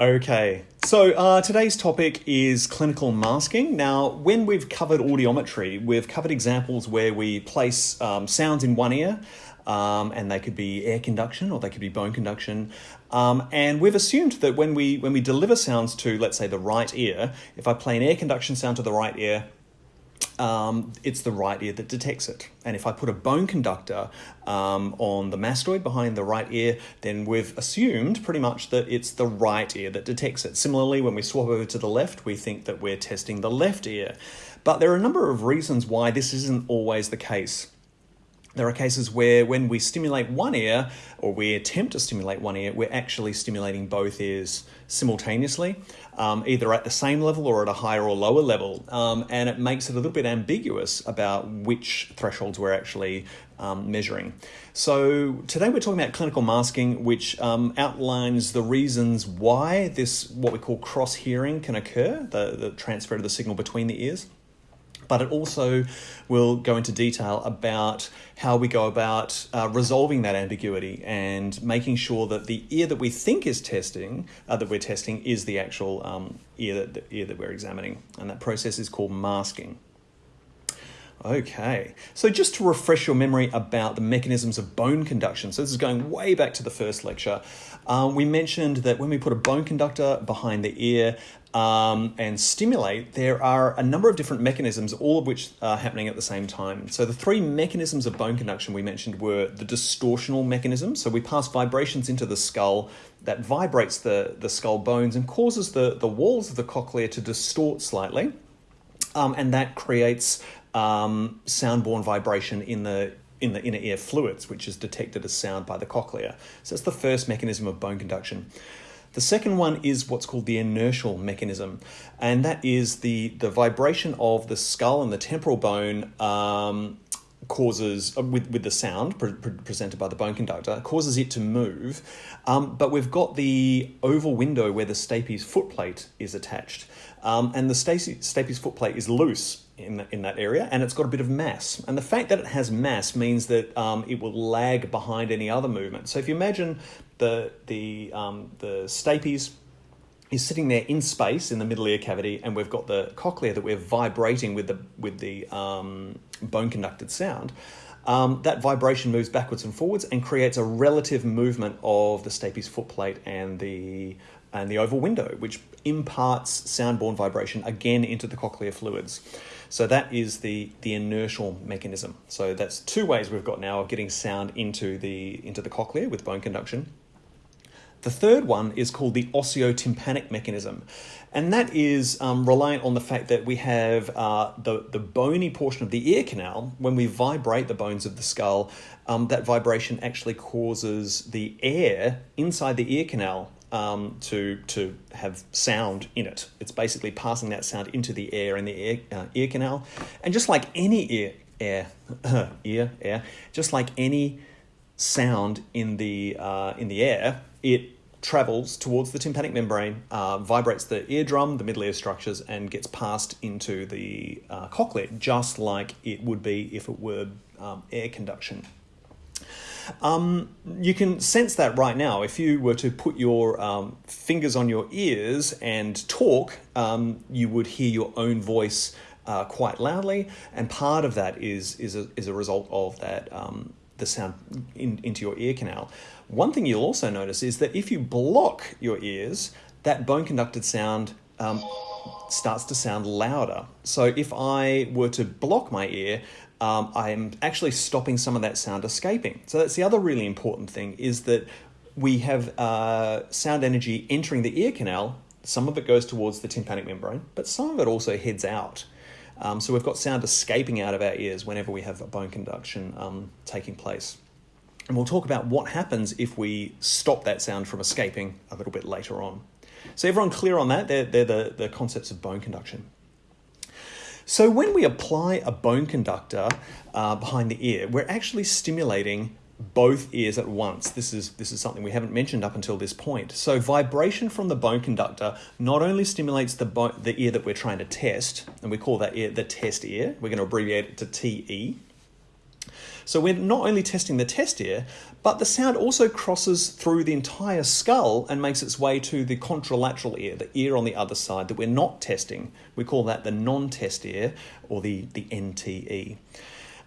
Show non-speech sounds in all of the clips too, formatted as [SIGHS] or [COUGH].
Okay, so uh, today's topic is clinical masking. Now, when we've covered audiometry, we've covered examples where we place um, sounds in one ear, um, and they could be air conduction or they could be bone conduction. Um, and we've assumed that when we when we deliver sounds to, let's say, the right ear, if I play an air conduction sound to the right ear, um, it's the right ear that detects it. And if I put a bone conductor um, on the mastoid behind the right ear, then we've assumed pretty much that it's the right ear that detects it. Similarly, when we swap over to the left, we think that we're testing the left ear. But there are a number of reasons why this isn't always the case. There are cases where when we stimulate one ear, or we attempt to stimulate one ear, we're actually stimulating both ears simultaneously, um, either at the same level or at a higher or lower level. Um, and it makes it a little bit ambiguous about which thresholds we're actually um, measuring. So today we're talking about clinical masking, which um, outlines the reasons why this, what we call cross hearing, can occur, the, the transfer of the signal between the ears but it also will go into detail about how we go about uh, resolving that ambiguity and making sure that the ear that we think is testing, uh, that we're testing, is the actual um, ear, that, the ear that we're examining. And that process is called masking. Okay, so just to refresh your memory about the mechanisms of bone conduction, so this is going way back to the first lecture. Um, we mentioned that when we put a bone conductor behind the ear um, and stimulate, there are a number of different mechanisms, all of which are happening at the same time. So the three mechanisms of bone conduction we mentioned were the distortional mechanism. So we pass vibrations into the skull that vibrates the, the skull bones and causes the, the walls of the cochlea to distort slightly. Um, and that creates um, sound-borne vibration in the in the inner ear fluids, which is detected as sound by the cochlea. So that's the first mechanism of bone conduction. The second one is what's called the inertial mechanism, and that is the, the vibration of the skull and the temporal bone um, causes, uh, with, with the sound pre pre presented by the bone conductor, causes it to move. Um, but we've got the oval window where the stapes footplate is attached. Um, and the stapes footplate is loose in, the, in that area and it's got a bit of mass. And the fact that it has mass means that um, it will lag behind any other movement. So if you imagine the, the, um, the stapes is sitting there in space in the middle ear cavity and we've got the cochlea that we're vibrating with the, with the um, bone conducted sound. Um, that vibration moves backwards and forwards and creates a relative movement of the stapes footplate and the and the oval window, which imparts sound-borne vibration again into the cochlear fluids. So that is the, the inertial mechanism. So that's two ways we've got now of getting sound into the, into the cochlea with bone conduction. The third one is called the osteotympanic mechanism, and that is um, reliant on the fact that we have uh, the, the bony portion of the ear canal. When we vibrate the bones of the skull, um, that vibration actually causes the air inside the ear canal um, to to have sound in it. It's basically passing that sound into the air in the ear uh, ear canal, and just like any ear air [LAUGHS] ear air, just like any sound in the uh, in the air, it travels towards the tympanic membrane, uh, vibrates the eardrum, the middle ear structures, and gets passed into the uh, cochlea, just like it would be if it were um, air conduction. Um, you can sense that right now. If you were to put your um, fingers on your ears and talk, um, you would hear your own voice uh, quite loudly, and part of that is is a, is a result of that um, the sound in, into your ear canal. One thing you'll also notice is that if you block your ears, that bone conducted sound um, starts to sound louder. So if I were to block my ear, um, I'm actually stopping some of that sound escaping. So that's the other really important thing is that we have uh, sound energy entering the ear canal. Some of it goes towards the tympanic membrane, but some of it also heads out. Um, so we've got sound escaping out of our ears whenever we have a bone conduction um, taking place. And we'll talk about what happens if we stop that sound from escaping a little bit later on. So everyone clear on that? They're, they're the, the concepts of bone conduction. So when we apply a bone conductor uh, behind the ear, we're actually stimulating both ears at once. This is this is something we haven't mentioned up until this point. So vibration from the bone conductor not only stimulates the the ear that we're trying to test, and we call that ear the test ear. We're going to abbreviate it to TE. So we're not only testing the test ear, but the sound also crosses through the entire skull and makes its way to the contralateral ear, the ear on the other side that we're not testing. We call that the non-test ear or the, the NTE.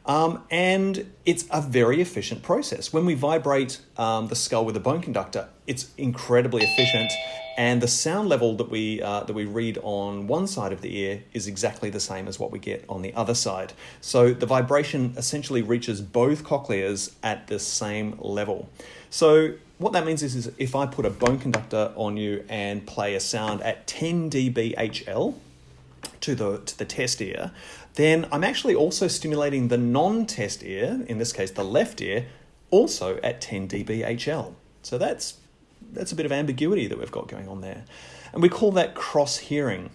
Um, and it's a very efficient process. When we vibrate um, the skull with a bone conductor, it's incredibly efficient, and the sound level that we uh, that we read on one side of the ear is exactly the same as what we get on the other side. So the vibration essentially reaches both cochleas at the same level. So what that means is, is if I put a bone conductor on you and play a sound at 10 dB HL to the to the test ear, then I'm actually also stimulating the non-test ear, in this case the left ear, also at 10 dB HL. So that's, that's a bit of ambiguity that we've got going on there. And we call that cross hearing.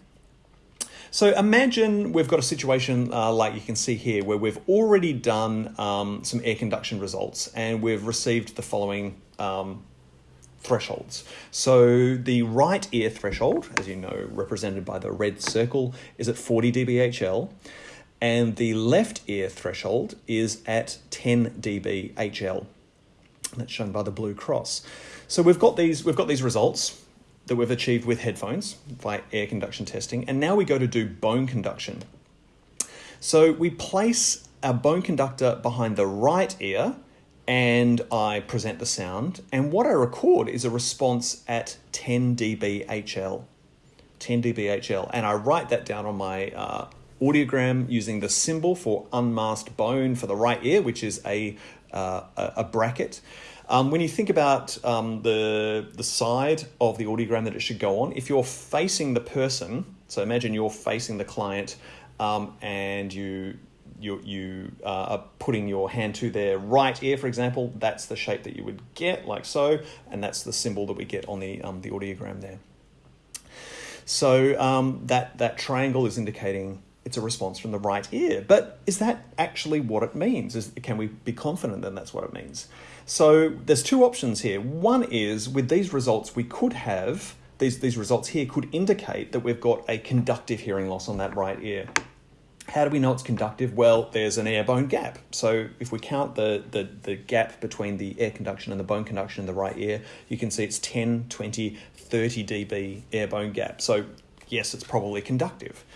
So imagine we've got a situation uh, like you can see here where we've already done um, some air conduction results and we've received the following um, thresholds. So the right ear threshold, as you know, represented by the red circle, is at 40 dBHL and the left ear threshold is at 10 dBHL. That's shown by the blue cross. So we've got these we've got these results that we've achieved with headphones by air conduction testing, and now we go to do bone conduction. So we place our bone conductor behind the right ear and I present the sound, and what I record is a response at 10 dB HL. 10 dB HL, and I write that down on my uh, audiogram using the symbol for unmasked bone for the right ear, which is a, uh, a bracket. Um, when you think about um, the, the side of the audiogram that it should go on, if you're facing the person, so imagine you're facing the client um, and you, you, you uh, are putting your hand to their right ear, for example, that's the shape that you would get, like so, and that's the symbol that we get on the, um, the audiogram there. So um, that, that triangle is indicating it's a response from the right ear. But is that actually what it means? Is, can we be confident that that's what it means? So there's two options here. One is with these results, we could have, these, these results here could indicate that we've got a conductive hearing loss on that right ear. How do we know it's conductive? Well, there's an air bone gap. So if we count the, the, the gap between the air conduction and the bone conduction in the right ear, you can see it's 10, 20, 30 dB air bone gap. So yes, it's probably conductive.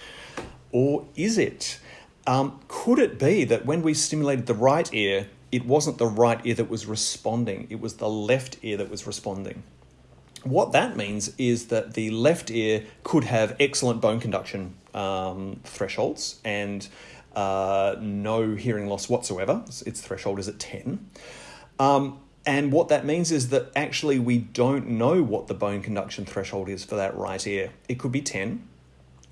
Or is it? Um, could it be that when we stimulated the right ear, it wasn't the right ear that was responding, it was the left ear that was responding? What that means is that the left ear could have excellent bone conduction um, thresholds and uh, no hearing loss whatsoever. Its threshold is at 10. Um, and what that means is that actually we don't know what the bone conduction threshold is for that right ear. It could be 10,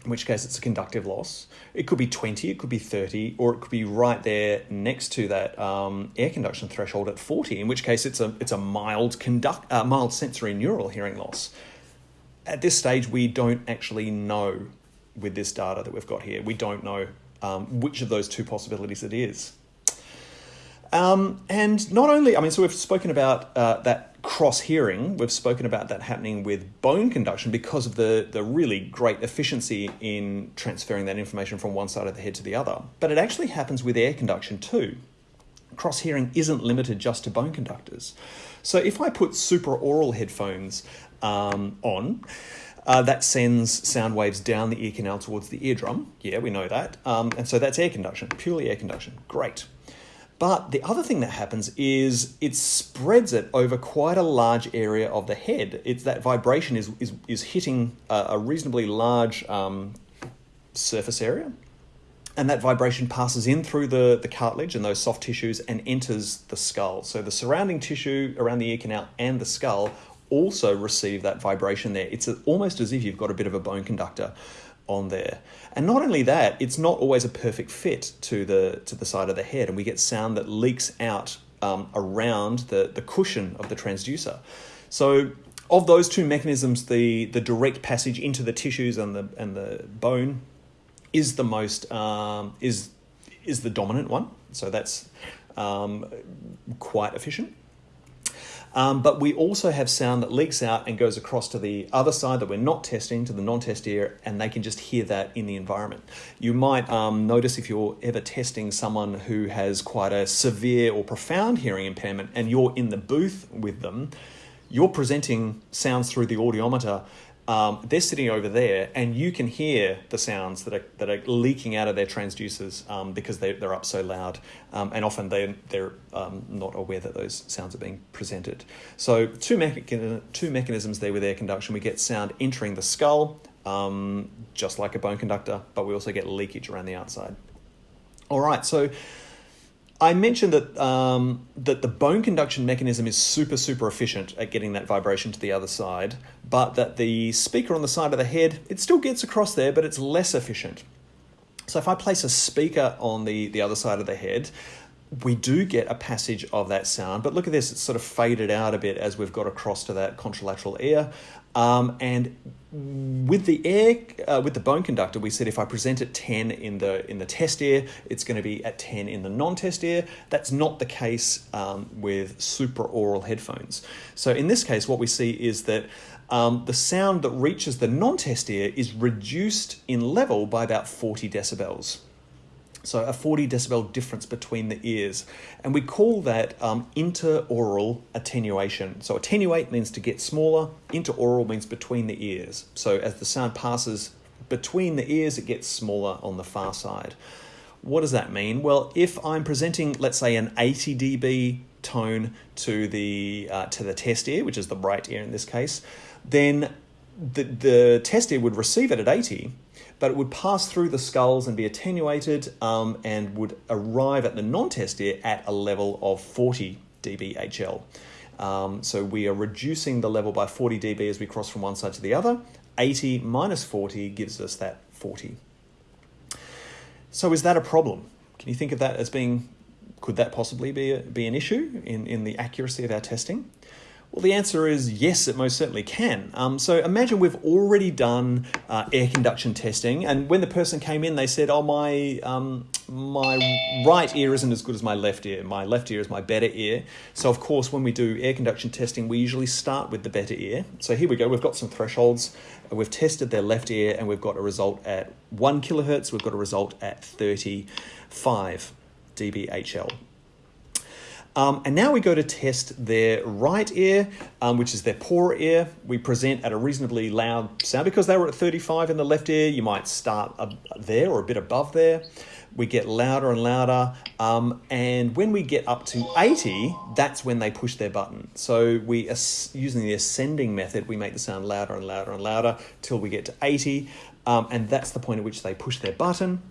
in which case it's a conductive loss. It could be 20, it could be 30, or it could be right there next to that um, air conduction threshold at 40, in which case it's a, it's a mild, conduct, uh, mild sensorineural hearing loss. At this stage, we don't actually know with this data that we've got here, we don't know um, which of those two possibilities it is. Um, and not only, I mean, so we've spoken about uh, that cross hearing, we've spoken about that happening with bone conduction because of the, the really great efficiency in transferring that information from one side of the head to the other. But it actually happens with air conduction too. Cross hearing isn't limited just to bone conductors. So if I put supraaural headphones um, on, uh, that sends sound waves down the ear canal towards the eardrum. Yeah, we know that. Um, and so that's air conduction, purely air conduction. Great. But the other thing that happens is it spreads it over quite a large area of the head. It's that vibration is, is, is hitting a, a reasonably large um, surface area. And that vibration passes in through the, the cartilage and those soft tissues and enters the skull. So the surrounding tissue around the ear canal and the skull also receive that vibration there. It's almost as if you've got a bit of a bone conductor on there. And not only that, it's not always a perfect fit to the to the side of the head, and we get sound that leaks out um, around the, the cushion of the transducer. So of those two mechanisms, the, the direct passage into the tissues and the and the bone is the most um, is is the dominant one. So that's um, quite efficient. Um, but we also have sound that leaks out and goes across to the other side that we're not testing, to the non test ear, and they can just hear that in the environment. You might um, notice if you're ever testing someone who has quite a severe or profound hearing impairment and you're in the booth with them, you're presenting sounds through the audiometer um, they're sitting over there, and you can hear the sounds that are that are leaking out of their transducers um, because they they're up so loud, um, and often they they're um, not aware that those sounds are being presented. So two mecha- two mechanisms there with air conduction. We get sound entering the skull, um, just like a bone conductor, but we also get leakage around the outside. All right, so I mentioned that um, that the bone conduction mechanism is super super efficient at getting that vibration to the other side, but that the speaker on the side of the head it still gets across there, but it's less efficient. So if I place a speaker on the the other side of the head, we do get a passage of that sound, but look at this, it's sort of faded out a bit as we've got across to that contralateral ear. Um, and with the air, uh, with the bone conductor, we said if I present at 10 in the, in the test ear, it's going to be at 10 in the non-test ear. That's not the case um, with supraaural headphones. So in this case, what we see is that um, the sound that reaches the non-test ear is reduced in level by about 40 decibels. So a 40 decibel difference between the ears. And we call that um, interaural attenuation. So attenuate means to get smaller, interaural means between the ears. So as the sound passes between the ears, it gets smaller on the far side. What does that mean? Well, if I'm presenting, let's say, an 80 dB tone to the uh, to the test ear, which is the right ear in this case, then the, the test ear would receive it at 80, but it would pass through the skulls and be attenuated um, and would arrive at the non-test ear at a level of 40 dBHL. Um, so we are reducing the level by 40 dB as we cross from one side to the other. 80 minus 40 gives us that 40. So is that a problem? Can you think of that as being, could that possibly be, a, be an issue in, in the accuracy of our testing? Well, the answer is yes, it most certainly can. Um, so imagine we've already done uh, air conduction testing, and when the person came in, they said, "Oh, my um, my right ear isn't as good as my left ear. My left ear is my better ear." So, of course, when we do air conduction testing, we usually start with the better ear. So here we go. We've got some thresholds. We've tested their left ear, and we've got a result at one kilohertz. We've got a result at thirty-five dBHL. Um, and now we go to test their right ear, um, which is their poorer ear. We present at a reasonably loud sound because they were at 35 in the left ear. You might start there or a bit above there. We get louder and louder. Um, and when we get up to 80, that's when they push their button. So we, using the ascending method, we make the sound louder and louder and louder till we get to 80. Um, and that's the point at which they push their button.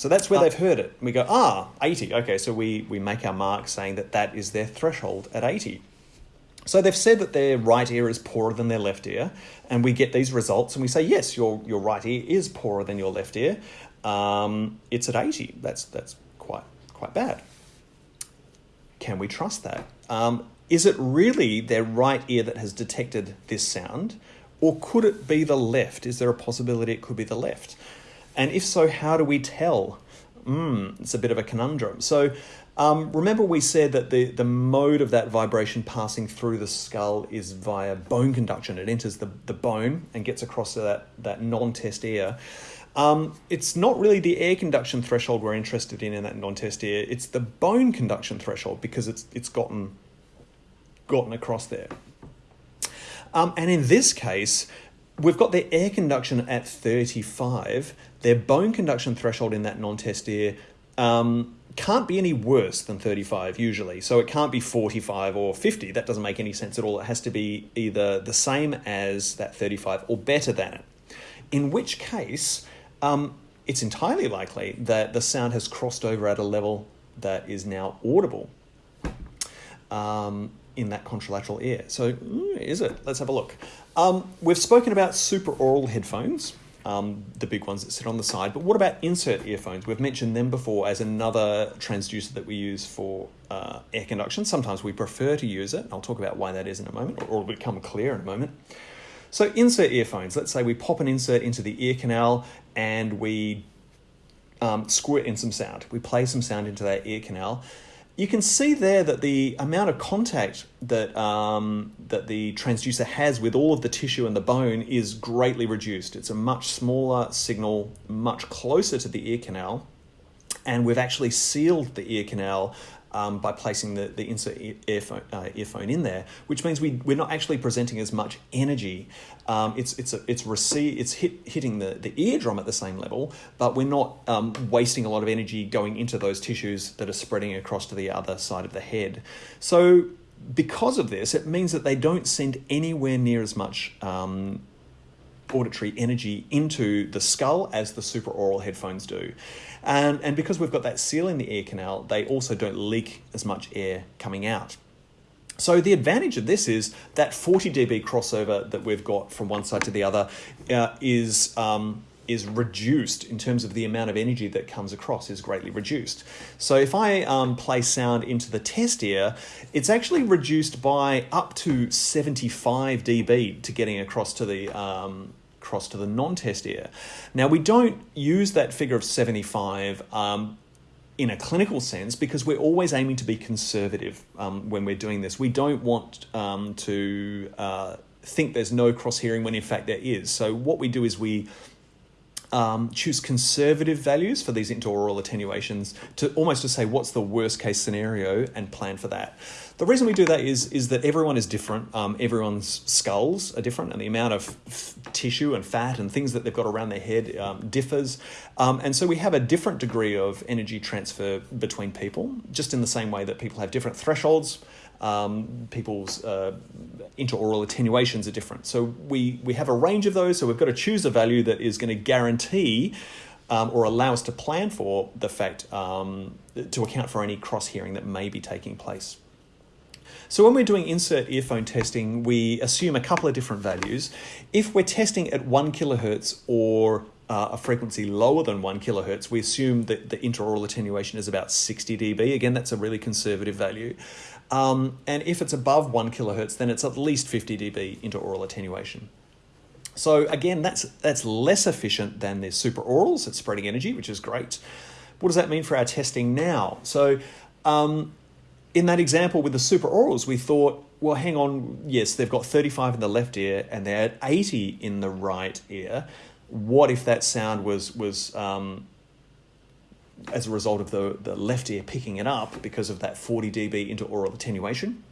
So that's where they've heard it. We go, ah, 80. Okay, so we, we make our mark saying that that is their threshold at 80. So they've said that their right ear is poorer than their left ear, and we get these results, and we say, yes, your, your right ear is poorer than your left ear. Um, it's at 80. That's, that's quite, quite bad. Can we trust that? Um, is it really their right ear that has detected this sound, or could it be the left? Is there a possibility it could be the left? And if so, how do we tell? Mm, it's a bit of a conundrum. So um, remember we said that the, the mode of that vibration passing through the skull is via bone conduction. It enters the, the bone and gets across to that, that non-test ear. Um, it's not really the air conduction threshold we're interested in in that non-test ear. It's the bone conduction threshold because it's it's gotten gotten across there. Um, and in this case, we've got their air conduction at 35. Their bone conduction threshold in that non-test ear um, can't be any worse than 35 usually. So it can't be 45 or 50. That doesn't make any sense at all. It has to be either the same as that 35 or better than it. In which case, um, it's entirely likely that the sound has crossed over at a level that is now audible. Um, in that contralateral ear. So, is it? Let's have a look. Um, we've spoken about supraaural headphones, um, the big ones that sit on the side, but what about insert earphones? We've mentioned them before as another transducer that we use for uh, air conduction. Sometimes we prefer to use it. I'll talk about why that is in a moment, or it'll become clear in a moment. So, insert earphones. Let's say we pop an insert into the ear canal and we um, squirt in some sound. We play some sound into that ear canal you can see there that the amount of contact that um, that the transducer has with all of the tissue and the bone is greatly reduced. It's a much smaller signal, much closer to the ear canal, and we've actually sealed the ear canal um, by placing the, the insert earphone, uh, earphone in there, which means we, we're not actually presenting as much energy. Um, it's it's a, it's receive it's hit, hitting the, the eardrum at the same level, but we're not um, wasting a lot of energy going into those tissues that are spreading across to the other side of the head. So because of this, it means that they don't send anywhere near as much um, auditory energy into the skull as the supraaural headphones do. And, and because we've got that seal in the ear canal, they also don't leak as much air coming out. So the advantage of this is that 40 dB crossover that we've got from one side to the other uh, is um, is reduced in terms of the amount of energy that comes across is greatly reduced. So if I um, play sound into the test ear, it's actually reduced by up to 75 dB to getting across to the um, across to the non-test ear. Now we don't use that figure of 75 um, in a clinical sense because we're always aiming to be conservative um, when we're doing this. We don't want um, to uh, think there's no cross hearing when in fact there is. So what we do is we um, choose conservative values for these interaural attenuations to almost to say what's the worst case scenario and plan for that. The reason we do that is is that everyone is different. Um, everyone's skulls are different, and the amount of tissue and fat and things that they've got around their head um, differs. Um, and so we have a different degree of energy transfer between people, just in the same way that people have different thresholds um, people's uh, interaural attenuations are different. So we, we have a range of those, so we've got to choose a value that is going to guarantee um, or allow us to plan for the fact um, to account for any cross hearing that may be taking place. So when we're doing insert earphone testing, we assume a couple of different values. If we're testing at one kilohertz or uh, a frequency lower than one kilohertz, we assume that the interaural attenuation is about 60 dB. Again, that's a really conservative value. Um, and if it's above one kilohertz, then it's at least 50 dB interaural attenuation. So again, that's that's less efficient than the supraaurals at spreading energy, which is great. What does that mean for our testing now? So um, in that example with the supraaurals, we thought, well, hang on, yes, they've got 35 in the left ear and they're at 80 in the right ear. What if that sound was was um, as a result of the, the left ear picking it up because of that 40 dB interaural attenuation?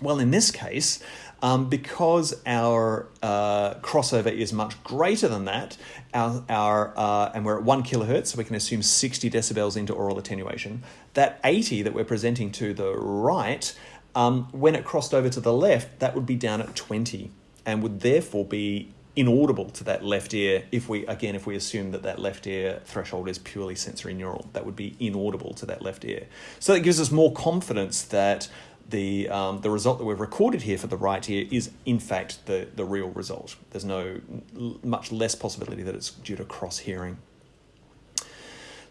Well, in this case, um, because our uh, crossover is much greater than that, our, our uh, and we're at one kilohertz, so we can assume 60 decibels interaural attenuation. That 80 that we're presenting to the right, um, when it crossed over to the left, that would be down at 20 and would therefore be inaudible to that left ear if we again if we assume that that left ear threshold is purely sensorineural. That would be inaudible to that left ear. So that gives us more confidence that the um, the result that we've recorded here for the right ear is in fact the the real result. There's no much less possibility that it's due to cross hearing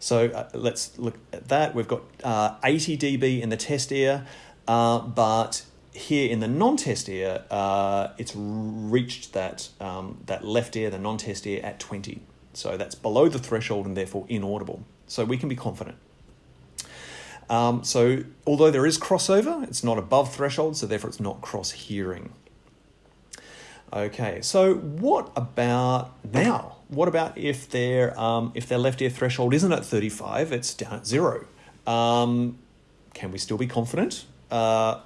so uh, let's look at that. We've got uh, 80 dB in the test ear uh, but here in the non-test ear, uh, it's reached that, um, that left ear, the non-test ear, at 20. So that's below the threshold and therefore inaudible. So we can be confident. Um, so although there is crossover, it's not above threshold, so therefore it's not cross-hearing. Okay, so what about now? What about if their um, if their left ear threshold isn't at 35, it's down at zero? Um, can we still be confident? Uh,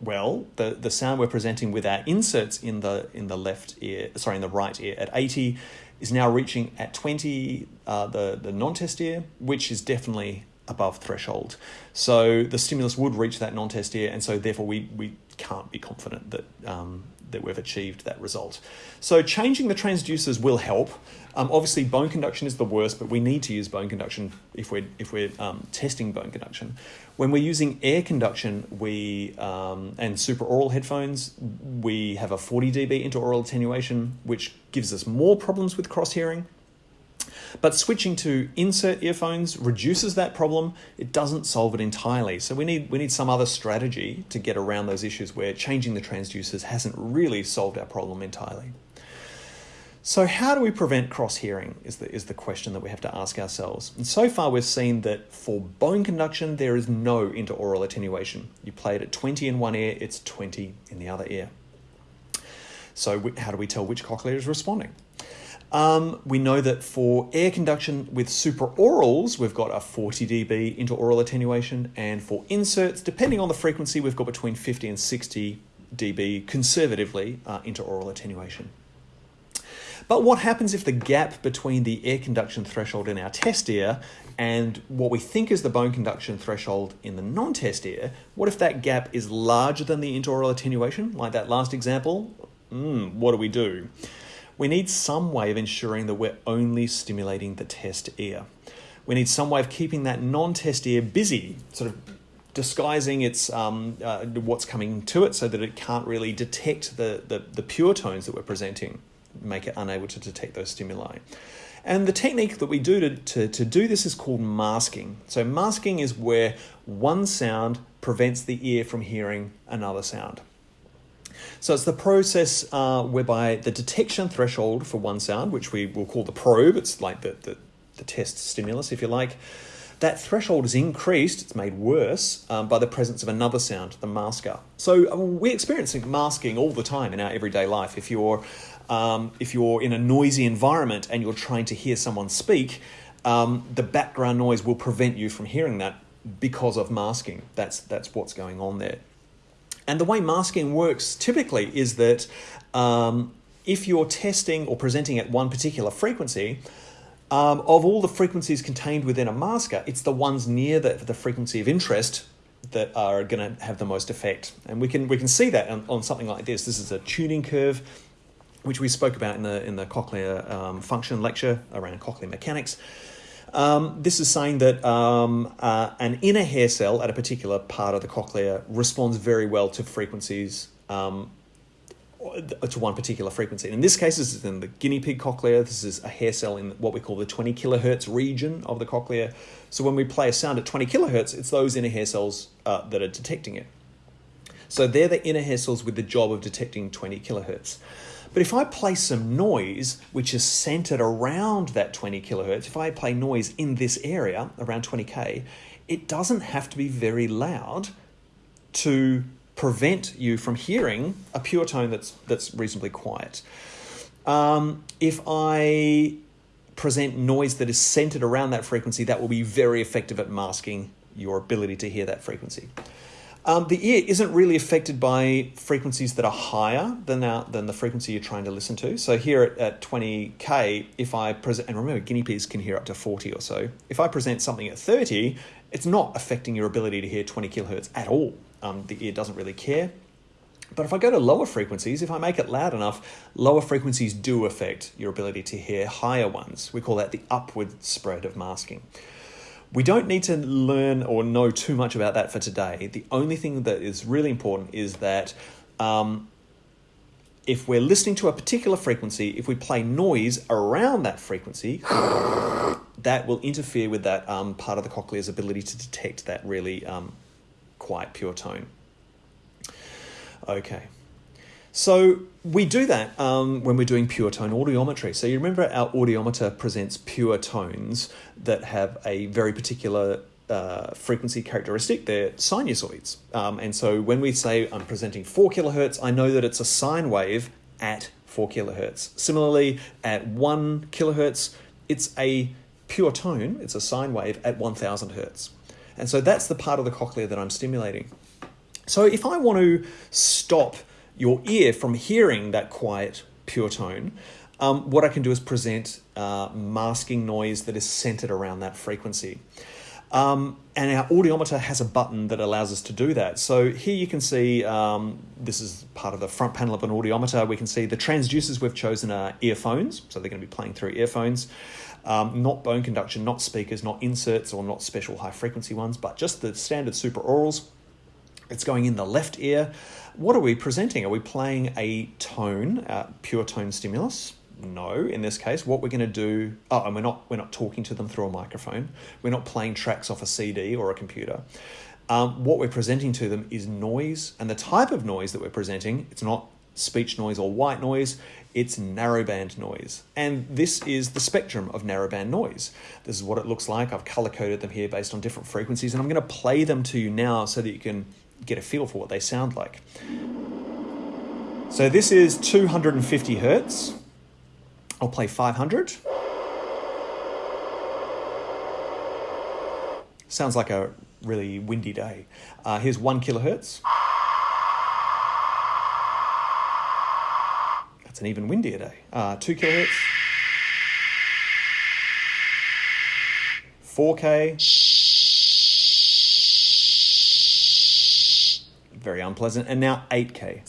well, the, the sound we're presenting with our inserts in the in the left ear, sorry, in the right ear at 80 is now reaching at 20 uh, the, the non-test ear, which is definitely above threshold. So the stimulus would reach that non-test ear, and so therefore we, we can't be confident that um, that we've achieved that result. So changing the transducers will help. Um, obviously, bone conduction is the worst, but we need to use bone conduction if we're if we're um, testing bone conduction. When we're using air conduction, we um, and supraaural headphones, we have a 40 dB interaural attenuation, which gives us more problems with cross hearing. But switching to insert earphones reduces that problem. It doesn't solve it entirely. So we need we need some other strategy to get around those issues where changing the transducers hasn't really solved our problem entirely. So, how do we prevent cross hearing? Is the, is the question that we have to ask ourselves. And so far, we've seen that for bone conduction, there is no interaural attenuation. You play it at 20 in one ear, it's 20 in the other ear. So, how do we tell which cochlea is responding? Um, we know that for air conduction with supraaurals, we've got a 40 dB interaural attenuation, and for inserts, depending on the frequency, we've got between 50 and 60 dB conservatively uh, interaural attenuation. But what happens if the gap between the air conduction threshold in our test ear and what we think is the bone conduction threshold in the non-test ear, what if that gap is larger than the interaural attenuation, like that last example? Mm, what do we do? We need some way of ensuring that we're only stimulating the test ear. We need some way of keeping that non-test ear busy, sort of disguising its um, uh, what's coming to it so that it can't really detect the, the, the pure tones that we're presenting make it unable to detect those stimuli. And the technique that we do to, to, to do this is called masking. So, masking is where one sound prevents the ear from hearing another sound. So, it's the process uh, whereby the detection threshold for one sound, which we will call the probe, it's like the, the, the test stimulus, if you like, that threshold is increased, it's made worse um, by the presence of another sound, the masker. So, uh, we're experiencing masking all the time in our everyday life. If you're um, if you're in a noisy environment and you're trying to hear someone speak, um, the background noise will prevent you from hearing that because of masking. That's that's what's going on there. And the way masking works typically is that um, if you're testing or presenting at one particular frequency, um, of all the frequencies contained within a masker, it's the ones near the, the frequency of interest that are going to have the most effect. And we can we can see that on, on something like this. This is a tuning curve which we spoke about in the in the cochlear um, function lecture around cochlear mechanics. Um, this is saying that um, uh, an inner hair cell at a particular part of the cochlea responds very well to frequencies um, to one particular frequency. in this case, this is in the guinea pig cochlea. This is a hair cell in what we call the 20 kilohertz region of the cochlea. So when we play a sound at 20 kilohertz, it's those inner hair cells uh, that are detecting it. So they're the inner hair cells with the job of detecting 20 kilohertz. But if I play some noise which is centered around that 20 kilohertz, if I play noise in this area around 20k, it doesn't have to be very loud to prevent you from hearing a pure tone that's that's reasonably quiet. Um, if I present noise that is centered around that frequency, that will be very effective at masking your ability to hear that frequency. Um, the ear isn't really affected by frequencies that are higher than, than the frequency you're trying to listen to. So here at, at 20k, if I present, and remember guinea pigs can hear up to 40 or so, if I present something at 30, it's not affecting your ability to hear 20 kilohertz at all. Um, the ear doesn't really care. But if I go to lower frequencies, if I make it loud enough, lower frequencies do affect your ability to hear higher ones. We call that the upward spread of masking. We don't need to learn or know too much about that for today. The only thing that is really important is that um, if we're listening to a particular frequency, if we play noise around that frequency, [SIGHS] that will interfere with that um, part of the cochlea's ability to detect that really um, quiet, pure tone. Okay. So we do that um, when we're doing pure tone audiometry. So you remember our audiometer presents pure tones that have a very particular uh, frequency characteristic. They're sinusoids. Um, and so when we say I'm presenting 4 kilohertz, I know that it's a sine wave at 4 kilohertz. Similarly, at 1 kilohertz, it's a pure tone, it's a sine wave at 1000 hertz. And so that's the part of the cochlea that I'm stimulating. So if I want to stop your ear from hearing that quiet, pure tone, um, what I can do is present uh, masking noise that is centered around that frequency. Um, and our audiometer has a button that allows us to do that. So here you can see, um, this is part of the front panel of an audiometer. We can see the transducers we've chosen are earphones, so they're going to be playing through earphones. Um, not bone conduction, not speakers, not inserts, or not special high frequency ones, but just the standard super supraaurals. It's going in the left ear. What are we presenting? Are we playing a tone, uh, pure tone stimulus? No, in this case, what we're going to do, oh, and we're not we're not talking to them through a microphone. We're not playing tracks off a CD or a computer. Um, what we're presenting to them is noise, and the type of noise that we're presenting, it's not speech noise or white noise. It's narrowband noise. And this is the spectrum of narrowband noise. This is what it looks like. I've color coded them here based on different frequencies, and I'm going to play them to you now so that you can get a feel for what they sound like. So this is 250 hertz. I'll play 500. Sounds like a really windy day. Uh, here's one kilohertz. That's an even windier day. Uh, two kilohertz. 4K. Very unpleasant. And now 8K.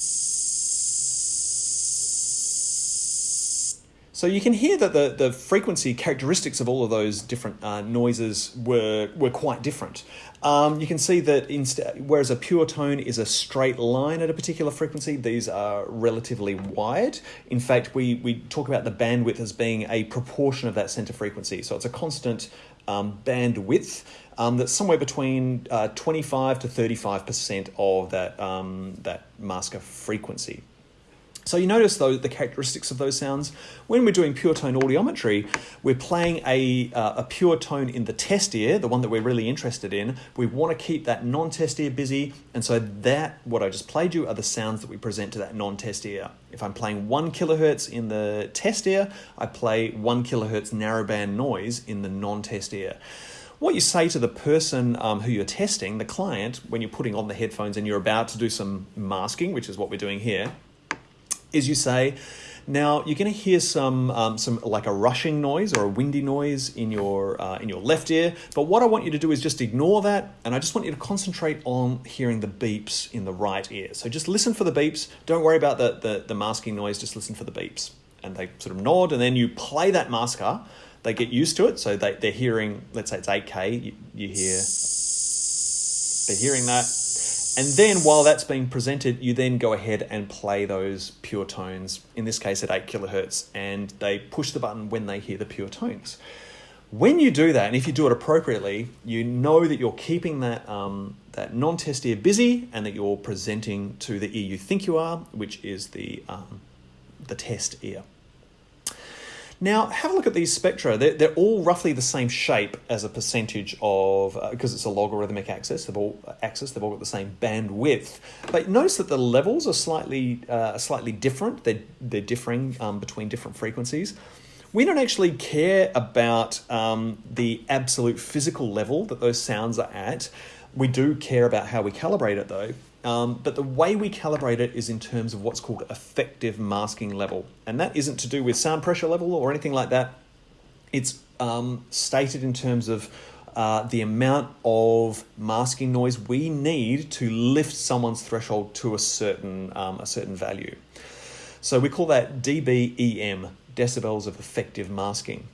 So you can hear that the, the frequency characteristics of all of those different uh, noises were, were quite different. Um, you can see that instead, whereas a pure tone is a straight line at a particular frequency, these are relatively wide. In fact, we, we talk about the bandwidth as being a proportion of that center frequency. So it's a constant um, bandwidth um, that's somewhere between uh, 25 to 35% of that, um, that masker frequency. So you notice though the characteristics of those sounds. When we're doing pure tone audiometry, we're playing a, uh, a pure tone in the test ear, the one that we're really interested in. We want to keep that non-test ear busy, and so that, what I just played you, are the sounds that we present to that non-test ear. If I'm playing one kilohertz in the test ear, I play one kilohertz narrowband noise in the non-test ear what you say to the person um, who you're testing, the client, when you're putting on the headphones and you're about to do some masking, which is what we're doing here, is you say, now you're going to hear some um, some like a rushing noise or a windy noise in your uh, in your left ear. But what I want you to do is just ignore that, and I just want you to concentrate on hearing the beeps in the right ear. So just listen for the beeps. Don't worry about the the, the masking noise. Just listen for the beeps, and they sort of nod, and then you play that masker. They get used to it, so they they're hearing. Let's say it's 8K. You, you hear. They're hearing that and then while that's being presented, you then go ahead and play those pure tones, in this case at 8 kilohertz, and they push the button when they hear the pure tones. When you do that, and if you do it appropriately, you know that you're keeping that, um, that non-test ear busy and that you're presenting to the ear you think you are, which is the, um, the test ear. Now, have a look at these spectra. They're, they're all roughly the same shape as a percentage of, because uh, it's a logarithmic axis, they've all, axis, they've all got the same bandwidth. But notice that the levels are slightly, uh, slightly different. They're, they're differing um, between different frequencies. We don't actually care about um, the absolute physical level that those sounds are at. We do care about how we calibrate it though. Um, but the way we calibrate it is in terms of what's called effective masking level. And that isn't to do with sound pressure level or anything like that. It's um, stated in terms of uh, the amount of masking noise we need to lift someone's threshold to a certain, um, a certain value. So we call that dBEM, decibels of effective masking.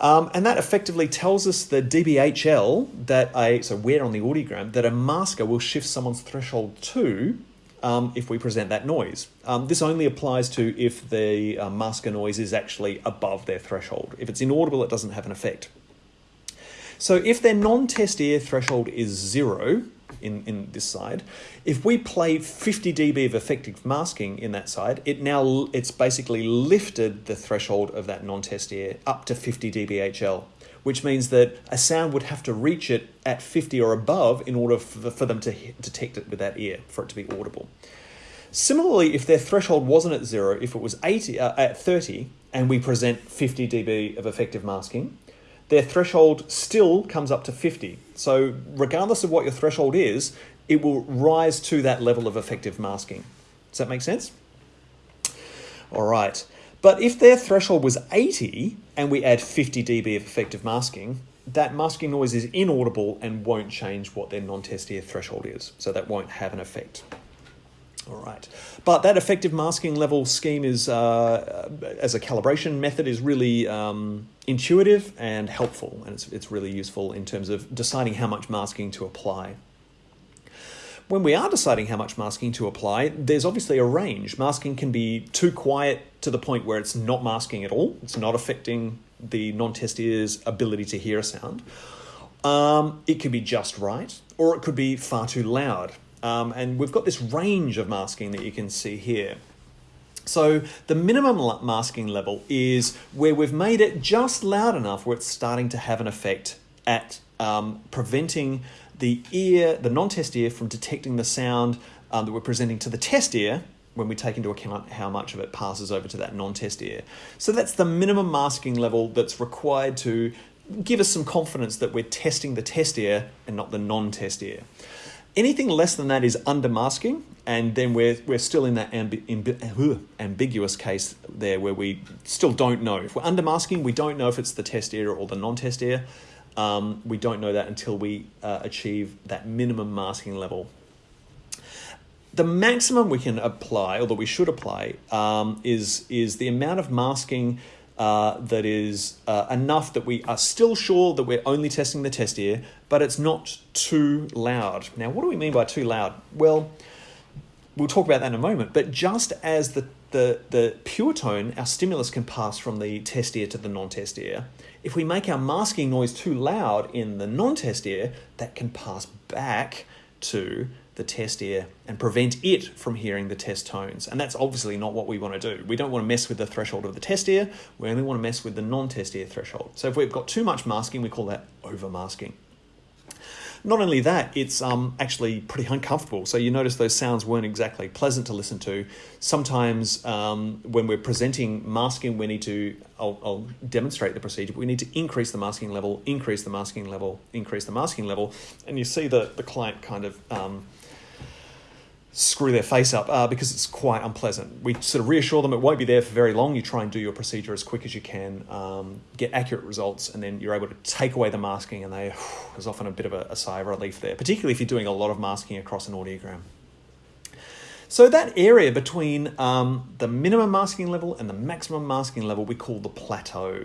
Um, and that effectively tells us the dBHL that a, so where on the audiogram, that a masker will shift someone's threshold to um, if we present that noise. Um, this only applies to if the uh, masker noise is actually above their threshold. If it's inaudible, it doesn't have an effect. So if their non-test ear threshold is zero, in, in this side. If we play 50 dB of effective masking in that side, it now it's basically lifted the threshold of that non-test ear up to 50 dBHL, which means that a sound would have to reach it at 50 or above in order for, for them to detect it with that ear for it to be audible. Similarly, if their threshold wasn't at zero, if it was 80 uh, at 30, and we present 50 dB of effective masking, their threshold still comes up to 50. So regardless of what your threshold is, it will rise to that level of effective masking. Does that make sense? All right. But if their threshold was 80 and we add 50 dB of effective masking, that masking noise is inaudible and won't change what their non-test ear threshold is. So that won't have an effect. All right. But that effective masking level scheme is, uh, as a calibration method, is really um, intuitive and helpful. And it's, it's really useful in terms of deciding how much masking to apply. When we are deciding how much masking to apply, there's obviously a range. Masking can be too quiet to the point where it's not masking at all. It's not affecting the non-test ear's ability to hear a sound. Um, it could be just right, or it could be far too loud. Um, and we've got this range of masking that you can see here. So the minimum masking level is where we've made it just loud enough where it's starting to have an effect at um, preventing the ear, the non-test ear, from detecting the sound um, that we're presenting to the test ear when we take into account how much of it passes over to that non-test ear. So that's the minimum masking level that's required to give us some confidence that we're testing the test ear and not the non-test ear. Anything less than that is under masking, and then we're, we're still in that ambi ambi ambiguous case there where we still don't know. If we're under masking, we don't know if it's the test ear or the non-test ear. Um, we don't know that until we uh, achieve that minimum masking level. The maximum we can apply, or that we should apply, um, is, is the amount of masking uh, that is uh, enough that we are still sure that we're only testing the test ear, but it's not too loud. Now, what do we mean by too loud? Well, we'll talk about that in a moment, but just as the, the, the pure tone, our stimulus can pass from the test ear to the non-test ear, if we make our masking noise too loud in the non-test ear, that can pass back to the test ear and prevent it from hearing the test tones. And that's obviously not what we want to do. We don't want to mess with the threshold of the test ear, we only want to mess with the non-test ear threshold. So if we've got too much masking, we call that over masking. Not only that, it's um, actually pretty uncomfortable. So you notice those sounds weren't exactly pleasant to listen to. Sometimes um, when we're presenting masking, we need to, I'll, I'll demonstrate the procedure, we need to increase the masking level, increase the masking level, increase the masking level. And you see the, the client kind of um, screw their face up uh, because it's quite unpleasant. We sort of reassure them it won't be there for very long. You try and do your procedure as quick as you can, um, get accurate results, and then you're able to take away the masking. And they, [SIGHS] there's often a bit of a, a sigh of relief there, particularly if you're doing a lot of masking across an audiogram. So that area between um, the minimum masking level and the maximum masking level we call the plateau.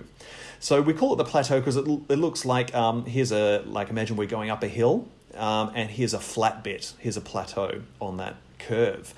So we call it the plateau because it, it looks like um, here's a like imagine we're going up a hill um, and here's a flat bit, here's a plateau on that curve.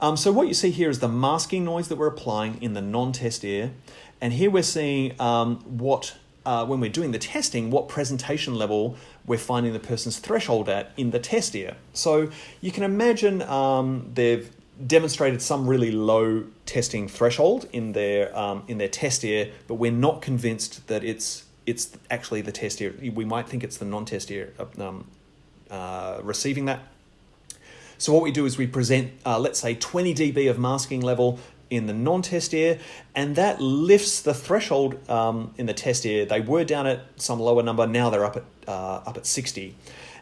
Um, so what you see here is the masking noise that we're applying in the non-test ear, and here we're seeing um, what, uh, when we're doing the testing, what presentation level we're finding the person's threshold at in the test ear. So you can imagine um, they've demonstrated some really low testing threshold in their um, in their test ear, but we're not convinced that it's it's actually the test ear. We might think it's the non-test ear um, uh, receiving that. So what we do is we present, uh, let's say 20 dB of masking level in the non-test ear, and that lifts the threshold um, in the test ear. They were down at some lower number, now they're up at, uh, up at 60.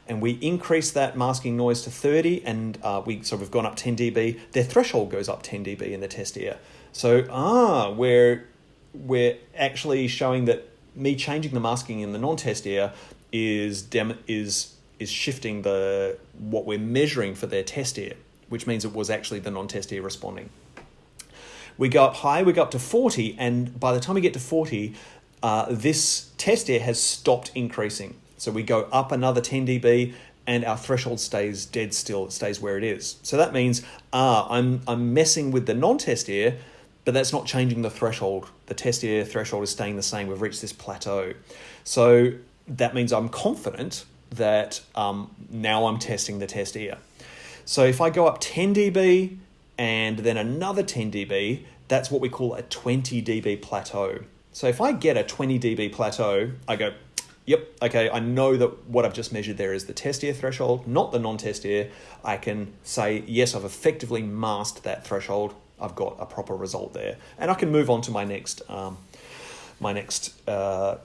And we increase that masking noise to 30, and uh, we so we've gone up 10 dB. Their threshold goes up 10 dB in the test ear. So ah, we're we're actually showing that me changing the masking in the non-test ear is dem is is shifting the what we're measuring for their test ear, which means it was actually the non-test ear responding. We go up high, we go up to 40, and by the time we get to 40, uh, this test ear has stopped increasing. So we go up another 10 dB, and our threshold stays dead still, it stays where it is. So that means, ah, I'm, I'm messing with the non-test ear, but that's not changing the threshold. The test ear threshold is staying the same. We've reached this plateau. So that means I'm confident that um, now I'm testing the test ear. So if I go up 10 dB and then another 10 dB, that's what we call a 20 dB plateau. So if I get a 20 dB plateau, I go, yep, okay, I know that what I've just measured there is the test ear threshold, not the non-test ear. I can say, yes, I've effectively masked that threshold. I've got a proper result there. And I can move on to my next, um, my next uh,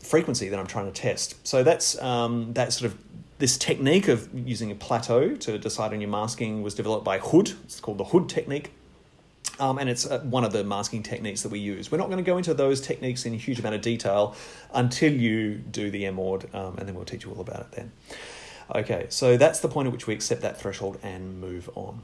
frequency that I'm trying to test. So that's um, that sort of this technique of using a plateau to decide on your masking was developed by Hood. It's called the Hood technique. Um, and it's uh, one of the masking techniques that we use. We're not going to go into those techniques in a huge amount of detail until you do the MAUD, um, and then we'll teach you all about it then. Okay, so that's the point at which we accept that threshold and move on.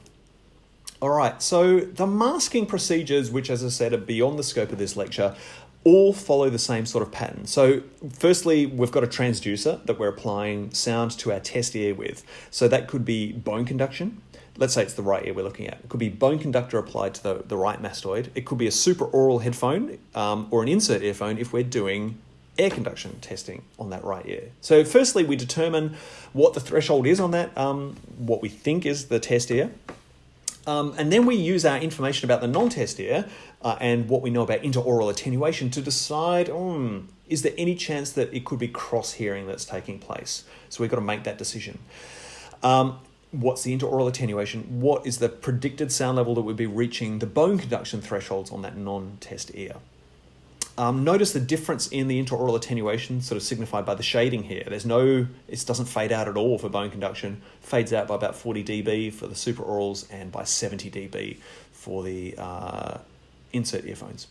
All right, so the masking procedures, which as I said are beyond the scope of this lecture, all follow the same sort of pattern. So firstly, we've got a transducer that we're applying sound to our test ear with. So that could be bone conduction. Let's say it's the right ear we're looking at. It could be bone conductor applied to the, the right mastoid. It could be a supraaural headphone um, or an insert earphone if we're doing air conduction testing on that right ear. So firstly, we determine what the threshold is on that, um, what we think is the test ear. Um, and then we use our information about the non-test ear uh, and what we know about interaural attenuation to decide, hmm, is there any chance that it could be cross-hearing that's taking place? So we've got to make that decision. Um, what's the interaural attenuation? What is the predicted sound level that would be reaching the bone conduction thresholds on that non-test ear? Um, notice the difference in the interaural attenuation, sort of signified by the shading here. There's no, it doesn't fade out at all for bone conduction. Fades out by about 40 dB for the supraaurals and by 70 dB for the uh, insert earphones.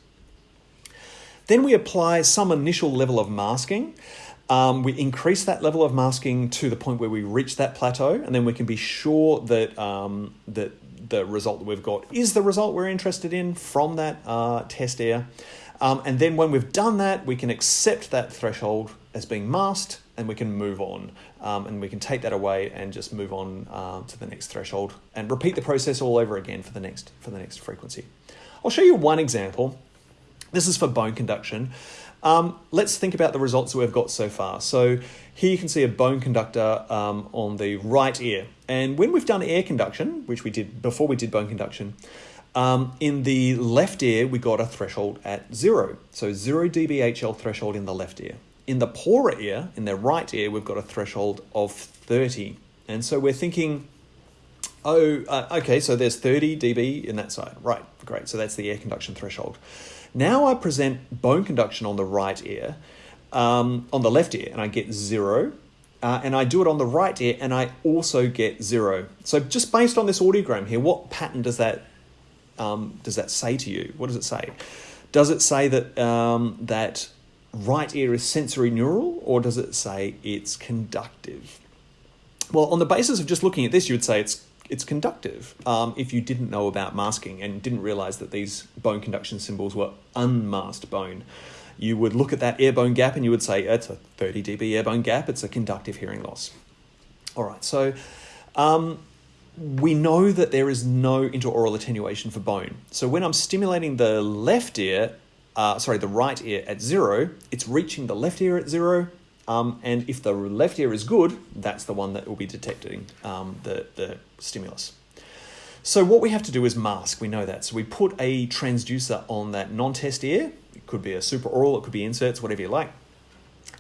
Then we apply some initial level of masking. Um, we increase that level of masking to the point where we reach that plateau, and then we can be sure that um, that the result that we've got is the result we're interested in from that uh, test ear. Um, and then when we've done that, we can accept that threshold as being masked and we can move on. Um, and we can take that away and just move on uh, to the next threshold and repeat the process all over again for the next for the next frequency. I'll show you one example. This is for bone conduction. Um, let's think about the results that we've got so far. So here you can see a bone conductor um, on the right ear. And when we've done air conduction, which we did before we did bone conduction, um, in the left ear, we got a threshold at zero. So zero dBHL threshold in the left ear. In the poorer ear, in the right ear, we've got a threshold of 30. And so we're thinking, oh, uh, okay, so there's 30 dB in that side. Right, great. So that's the air conduction threshold. Now I present bone conduction on the right ear, um, on the left ear, and I get zero. Uh, and I do it on the right ear, and I also get zero. So just based on this audiogram here, what pattern does that um, does that say to you? What does it say? Does it say that um, that right ear is sensorineural, or does it say it's conductive? Well, on the basis of just looking at this, you would say it's it's conductive. Um, if you didn't know about masking and didn't realize that these bone conduction symbols were unmasked bone, you would look at that air bone gap and you would say it's a 30 dB air bone gap. It's a conductive hearing loss. All right, so um, we know that there is no interaural attenuation for bone. So when I'm stimulating the left ear, uh, sorry, the right ear at zero, it's reaching the left ear at zero. Um, and if the left ear is good, that's the one that will be detecting um, the, the stimulus. So what we have to do is mask, we know that. So we put a transducer on that non-test ear. It could be a supraaural, it could be inserts, whatever you like.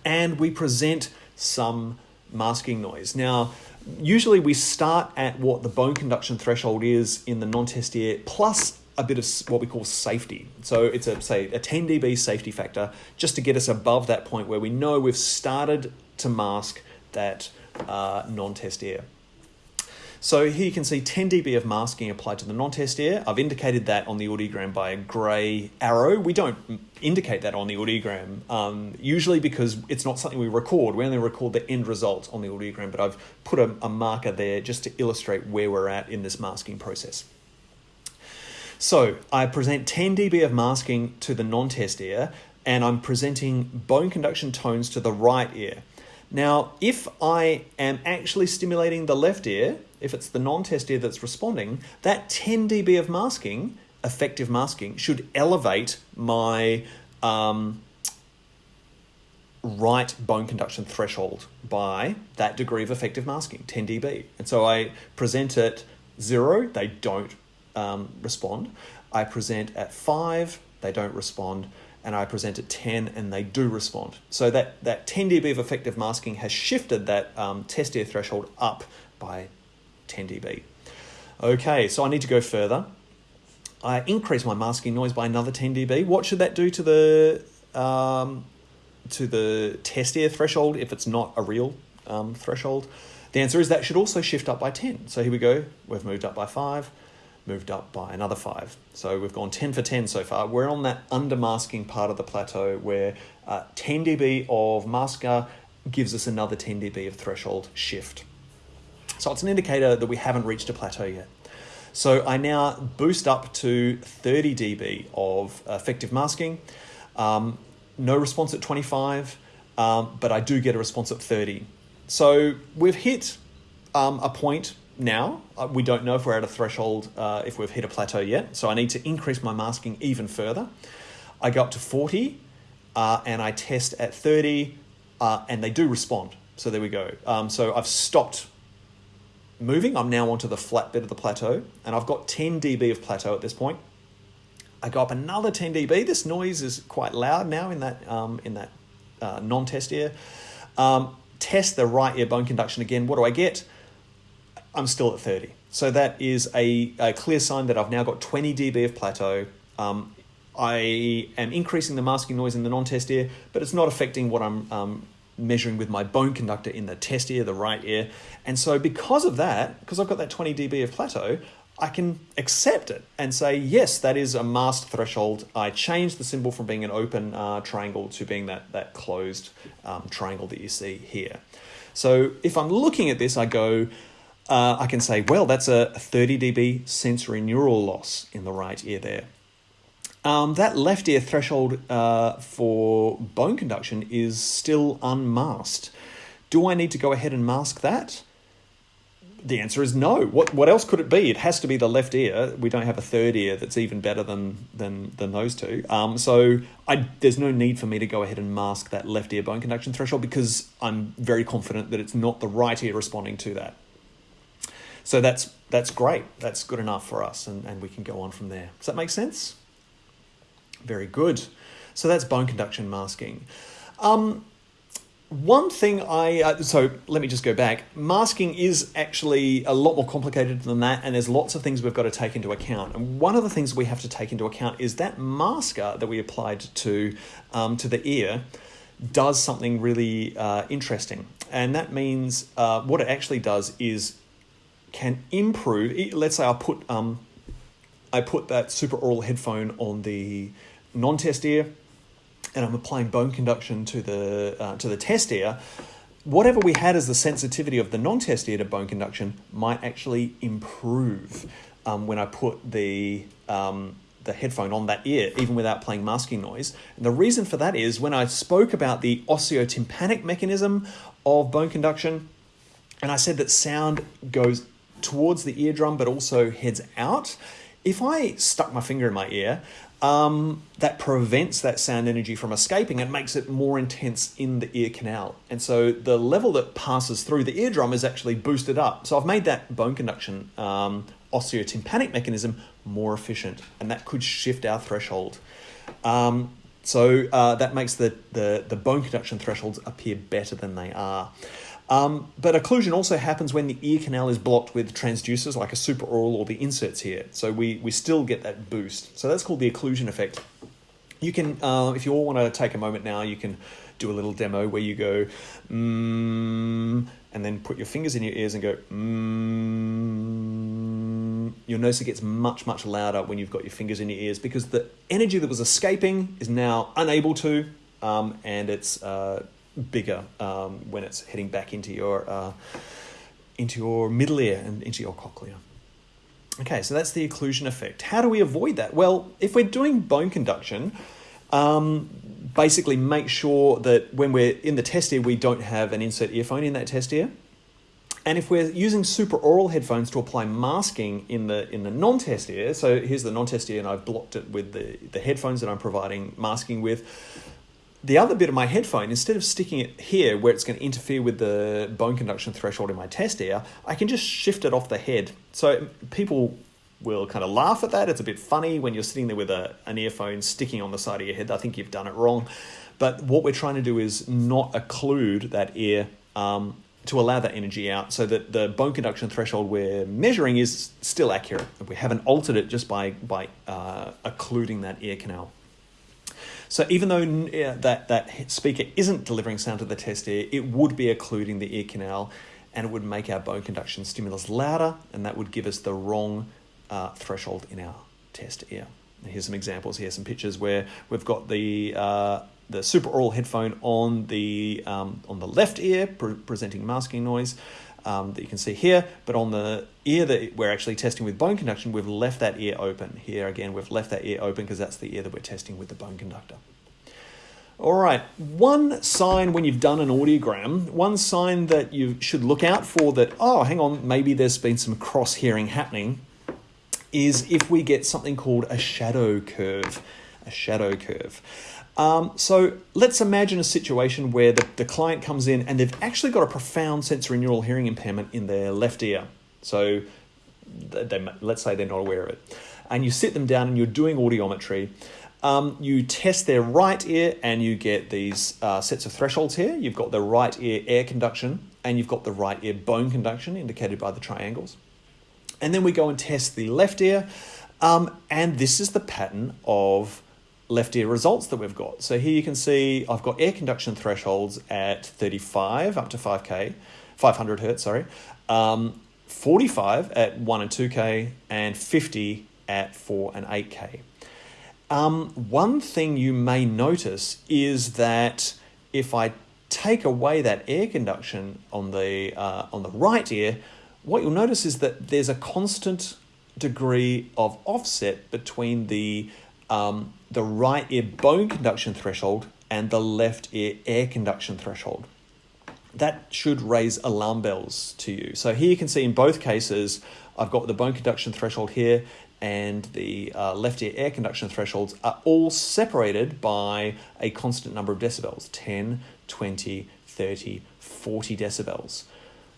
And we present some masking noise. Now, usually we start at what the bone conduction threshold is in the non-test ear plus a bit of what we call safety. So it's a say a 10 dB safety factor just to get us above that point where we know we've started to mask that uh, non-test ear. So here you can see 10 dB of masking applied to the non-test ear. I've indicated that on the audiogram by a grey arrow. We don't indicate that on the audiogram, um, usually because it's not something we record. We only record the end result on the audiogram, but I've put a, a marker there just to illustrate where we're at in this masking process. So I present 10 dB of masking to the non-test ear, and I'm presenting bone conduction tones to the right ear. Now, if I am actually stimulating the left ear, if it's the non-test ear that's responding, that 10 dB of masking, effective masking, should elevate my um, right bone conduction threshold by that degree of effective masking, 10 dB. And so I present at zero, they don't um, respond. I present at five, they don't respond and I present at 10 and they do respond. So that, that 10 dB of effective masking has shifted that um, test ear threshold up by 10 dB. Okay, so I need to go further. I increase my masking noise by another 10 dB. What should that do to the um, to the test ear threshold if it's not a real um, threshold? The answer is that should also shift up by 10. So here we go. We've moved up by 5 moved up by another five. So we've gone 10 for 10 so far. We're on that under-masking part of the plateau where uh, 10 dB of masker gives us another 10 dB of threshold shift. So it's an indicator that we haven't reached a plateau yet. So I now boost up to 30 dB of effective masking. Um, no response at 25, um, but I do get a response at 30. So we've hit um, a point now. Uh, we don't know if we're at a threshold, uh, if we've hit a plateau yet. So I need to increase my masking even further. I go up to 40 uh, and I test at 30 uh, and they do respond. So there we go. Um, so I've stopped moving. I'm now onto the flat bit of the plateau, and I've got 10 dB of plateau at this point. I go up another 10 dB. This noise is quite loud now in that um, in that uh, non-test ear. Um, test the right ear bone conduction again. What do I get? I'm still at 30. So that is a, a clear sign that I've now got 20 dB of plateau. Um, I am increasing the masking noise in the non-test ear, but it's not affecting what I'm um, measuring with my bone conductor in the test ear, the right ear. And so because of that, because I've got that 20 dB of plateau, I can accept it and say, yes, that is a masked threshold. I changed the symbol from being an open uh, triangle to being that, that closed um, triangle that you see here. So if I'm looking at this, I go, uh, I can say, well, that's a 30 dB sensorineural loss in the right ear there. Um, that left ear threshold uh, for bone conduction is still unmasked. Do I need to go ahead and mask that? The answer is no. What what else could it be? It has to be the left ear. We don't have a third ear that's even better than than than those two. Um, so I there's no need for me to go ahead and mask that left ear bone conduction threshold because I'm very confident that it's not the right ear responding to that. So that's that's great. That's good enough for us, and, and we can go on from there. Does that make sense? Very good. So that's bone conduction masking. Um, one thing I, uh, so let me just go back. Masking is actually a lot more complicated than that, and there's lots of things we've got to take into account. And one of the things we have to take into account is that masker that we applied to, um, to the ear does something really uh, interesting. And that means uh, what it actually does is can improve. Let's say I put, um, I put that supraaural headphone on the non-test ear, and I'm applying bone conduction to the uh, to the test ear, whatever we had as the sensitivity of the non-test ear to bone conduction might actually improve um, when I put the um, the headphone on that ear, even without playing masking noise. And the reason for that is when I spoke about the osseo-tympanic mechanism of bone conduction, and I said that sound goes towards the eardrum but also heads out. If I stuck my finger in my ear, um, that prevents that sound energy from escaping and makes it more intense in the ear canal. And so the level that passes through the eardrum is actually boosted up. So I've made that bone conduction um, osseo-tympanic mechanism more efficient, and that could shift our threshold. Um, so uh, that makes the, the, the bone conduction thresholds appear better than they are. Um, but occlusion also happens when the ear canal is blocked with transducers like a supraaural or the inserts here. So we, we still get that boost. So that's called the occlusion effect. You can, uh, if you all want to take a moment now, you can do a little demo where you go, mm, and then put your fingers in your ears and go, mm. You'll notice it gets much, much louder when you've got your fingers in your ears because the energy that was escaping is now unable to, um, and it's uh, bigger um, when it's heading back into your uh, into your middle ear and into your cochlea. Okay, so that's the occlusion effect. How do we avoid that? Well, if we're doing bone conduction, um, basically make sure that when we're in the test ear, we don't have an insert earphone in that test ear. And if we're using supraaural headphones to apply masking in the in the non-test ear, so here's the non-test ear, and I've blocked it with the, the headphones that I'm providing masking with the other bit of my headphone, instead of sticking it here where it's going to interfere with the bone conduction threshold in my test ear, I can just shift it off the head. So people will kind of laugh at that. It's a bit funny when you're sitting there with a, an earphone sticking on the side of your head. I think you've done it wrong. But what we're trying to do is not occlude that ear um, to allow that energy out so that the bone conduction threshold we're measuring is still accurate. We haven't altered it just by, by uh, occluding that ear canal. So even though that, that speaker isn't delivering sound to the test ear, it would be occluding the ear canal and it would make our bone conduction stimulus louder and that would give us the wrong uh, threshold in our test ear. And here's some examples here, some pictures where we've got the uh, the supraaural headphone on the um, on the left ear pre presenting masking noise um, that you can see here, but on the ear that we're actually testing with bone conduction, we've left that ear open. Here again, we've left that ear open because that's the ear that we're testing with the bone conductor. All right, one sign when you've done an audiogram, one sign that you should look out for that, oh, hang on, maybe there's been some cross hearing happening, is if we get something called a shadow curve. A shadow curve. Um, so let's imagine a situation where the, the client comes in and they've actually got a profound sensorineural hearing impairment in their left ear. So they, let's say they're not aware of it. And you sit them down and you're doing audiometry. Um, you test their right ear and you get these uh, sets of thresholds here. You've got the right ear air conduction and you've got the right ear bone conduction indicated by the triangles. And then we go and test the left ear. Um, and this is the pattern of left ear results that we've got. So here you can see I've got air conduction thresholds at 35 up to 5K, 500 hertz, sorry, um, 45 at 1 and 2K, and 50 at 4 and 8K. Um, one thing you may notice is that if I take away that air conduction on the, uh, on the right ear, what you'll notice is that there's a constant degree of offset between the um, the right ear bone conduction threshold and the left ear air conduction threshold. That should raise alarm bells to you. So here you can see in both cases, I've got the bone conduction threshold here and the uh, left ear air conduction thresholds are all separated by a constant number of decibels 10, 20, 30, 40 decibels.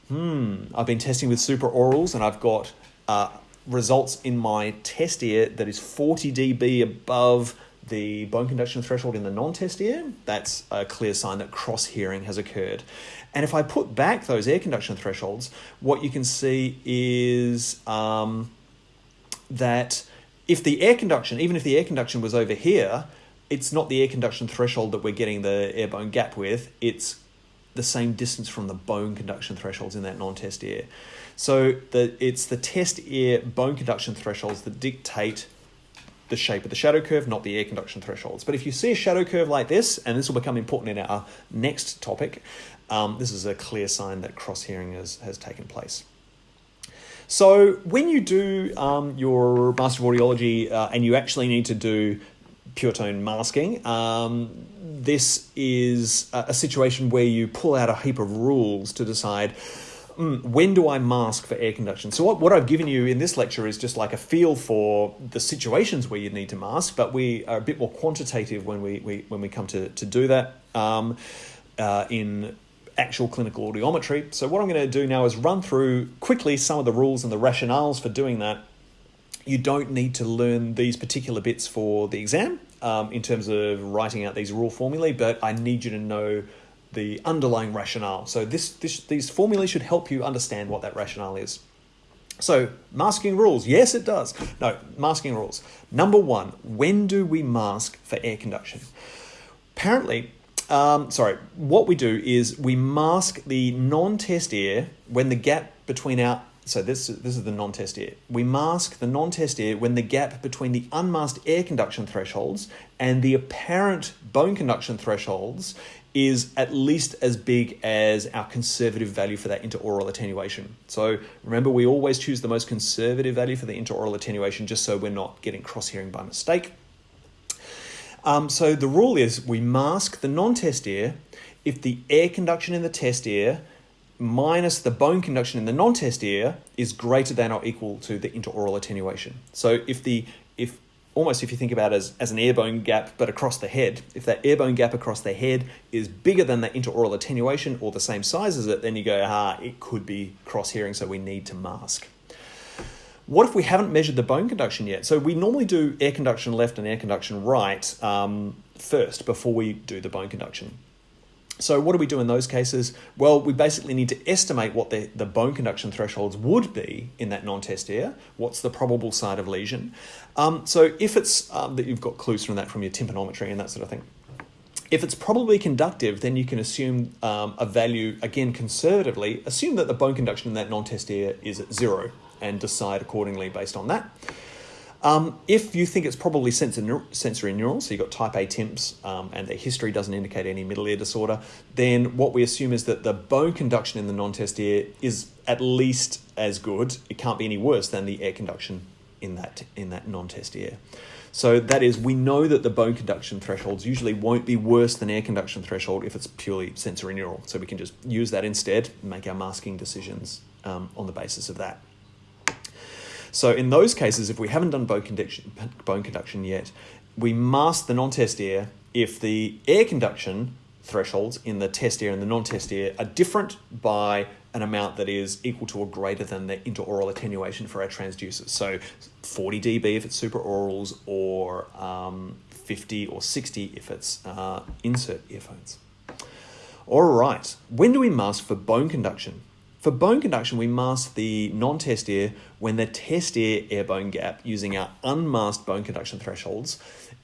Hmm, I've been testing with supra-aurals and I've got uh, results in my test ear that is 40 dB above the bone conduction threshold in the non-test ear, that's a clear sign that cross-hearing has occurred. And if I put back those air conduction thresholds, what you can see is um, that if the air conduction, even if the air conduction was over here, it's not the air conduction threshold that we're getting the air bone gap with, it's the same distance from the bone conduction thresholds in that non-test ear. So the, it's the test ear bone conduction thresholds that dictate the shape of the shadow curve, not the air conduction thresholds. But if you see a shadow curve like this, and this will become important in our next topic, um, this is a clear sign that cross-hearing has, has taken place. So when you do um, your Master of Audiology uh, and you actually need to do pure tone masking, um, this is a, a situation where you pull out a heap of rules to decide mm, when do I mask for air conduction? So what, what I've given you in this lecture is just like a feel for the situations where you need to mask, but we are a bit more quantitative when we, we when we come to, to do that um, uh, in actual clinical audiometry. So what I'm going to do now is run through quickly some of the rules and the rationales for doing that. You don't need to learn these particular bits for the exam um, in terms of writing out these rule formulae, but I need you to know the underlying rationale. So this, this these formulae should help you understand what that rationale is. So masking rules, yes it does. No, masking rules. Number one, when do we mask for air conduction? Apparently, um, sorry, what we do is we mask the non-test ear when the gap between our so this, this is the non-test ear. We mask the non-test ear when the gap between the unmasked air conduction thresholds and the apparent bone conduction thresholds is at least as big as our conservative value for that interaural attenuation. So remember, we always choose the most conservative value for the interaural attenuation just so we're not getting cross-hearing by mistake. Um, so the rule is we mask the non-test ear if the air conduction in the test ear minus the bone conduction in the non-test ear is greater than or equal to the interaural attenuation. So if the if almost if you think about it as, as an air bone gap but across the head, if that air bone gap across the head is bigger than the interaural attenuation or the same size as it, then you go, ah, it could be cross-hearing, so we need to mask. What if we haven't measured the bone conduction yet? So we normally do air conduction left and air conduction right um, first before we do the bone conduction. So what do we do in those cases? Well, we basically need to estimate what the, the bone conduction thresholds would be in that non-test ear. What's the probable site of lesion? Um, so if it's um, that you've got clues from that from your tympanometry and that sort of thing. If it's probably conductive, then you can assume um, a value, again conservatively, assume that the bone conduction in that non-test ear is at zero and decide accordingly based on that. Um, if you think it's probably sensorineural, so you've got type A TIMPs um, and the history doesn't indicate any middle ear disorder, then what we assume is that the bone conduction in the non-test ear is at least as good, it can't be any worse than the air conduction in that, in that non-test ear. So that is, we know that the bone conduction thresholds usually won't be worse than air conduction threshold if it's purely sensorineural. So we can just use that instead and make our masking decisions um, on the basis of that. So in those cases, if we haven't done bone conduction, bone conduction yet, we mask the non-test ear if the air conduction thresholds in the test air and the non-test air are different by an amount that is equal to or greater than the interaural attenuation for our transducers. So 40 dB if it's supraaurals or um, 50 or 60 if it's uh, insert earphones. All right, when do we mask for bone conduction? For bone conduction, we mask the non-test air when the test air air bone gap using our unmasked bone conduction thresholds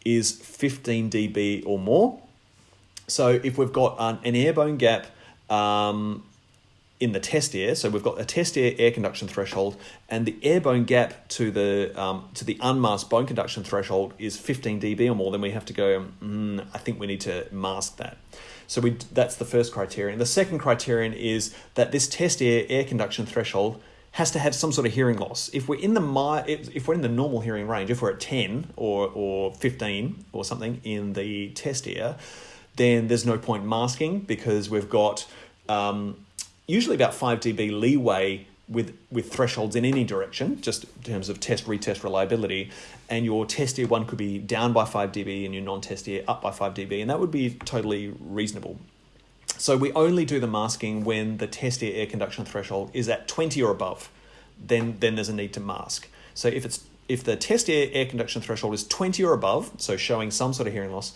is 15 dB or more so if we've got an, an air bone gap um, in the test air, so we've got a test air air conduction threshold, and the air bone gap to the um, to the unmasked bone conduction threshold is 15 dB or more, then we have to go. Mm, I think we need to mask that. So we that's the first criterion. The second criterion is that this test air air conduction threshold has to have some sort of hearing loss. If we're in the if we're in the normal hearing range, if we're at 10 or or 15 or something in the test air then there's no point masking because we've got um, usually about 5 dB leeway with, with thresholds in any direction, just in terms of test retest reliability. And your test air one could be down by 5 dB and your non test air up by 5 dB, and that would be totally reasonable. So we only do the masking when the test air air conduction threshold is at 20 or above, then, then there's a need to mask. So if it's if the test air air conduction threshold is 20 or above, so showing some sort of hearing loss,